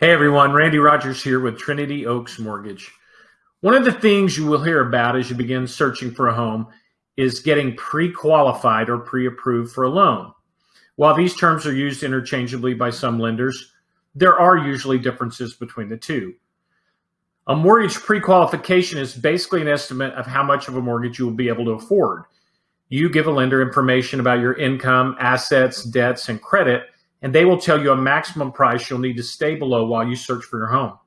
Hey everyone, Randy Rodgers here with Trinity Oaks Mortgage. One of the things you will hear about as you begin searching for a home is getting pre-qualified or pre-approved for a loan. While these terms are used interchangeably by some lenders, there are usually differences between the two. A mortgage pre-qualification is basically an estimate of how much of a mortgage you will be able to afford. You give a lender information about your income, assets, debts, and credit, and they will tell you a maximum price you'll need to stay below while you search for your home.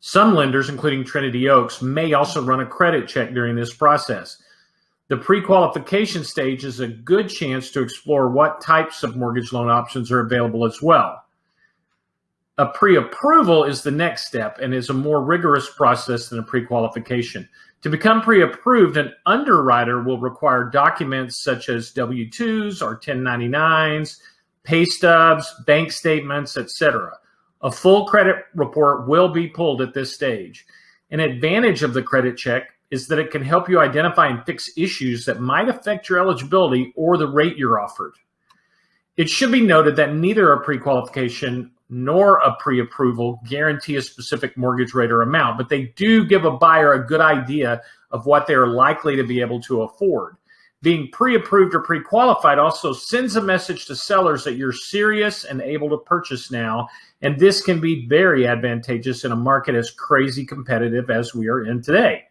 Some lenders, including Trinity Oaks, may also run a credit check during this process. The pre-qualification stage is a good chance to explore what types of mortgage loan options are available as well. A pre-approval is the next step and is a more rigorous process than a pre-qualification. To become pre-approved, an underwriter will require documents such as W-2s or 1099s, pay stubs, bank statements, etc. A full credit report will be pulled at this stage. An advantage of the credit check is that it can help you identify and fix issues that might affect your eligibility or the rate you're offered. It should be noted that neither a pre-qualification nor a pre-approval guarantee a specific mortgage rate or amount, but they do give a buyer a good idea of what they're likely to be able to afford being pre-approved or pre-qualified also sends a message to sellers that you're serious and able to purchase now. And this can be very advantageous in a market as crazy competitive as we are in today.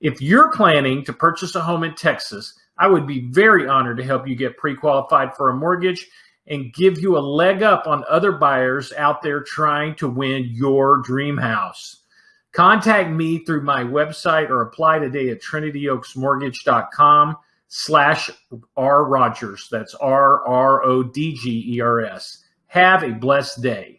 If you're planning to purchase a home in Texas, I would be very honored to help you get pre-qualified for a mortgage and give you a leg up on other buyers out there trying to win your dream house. Contact me through my website or apply today at trinityoaksmortgage.com slash R Rodgers. That's R R O D G E R S. Have a blessed day.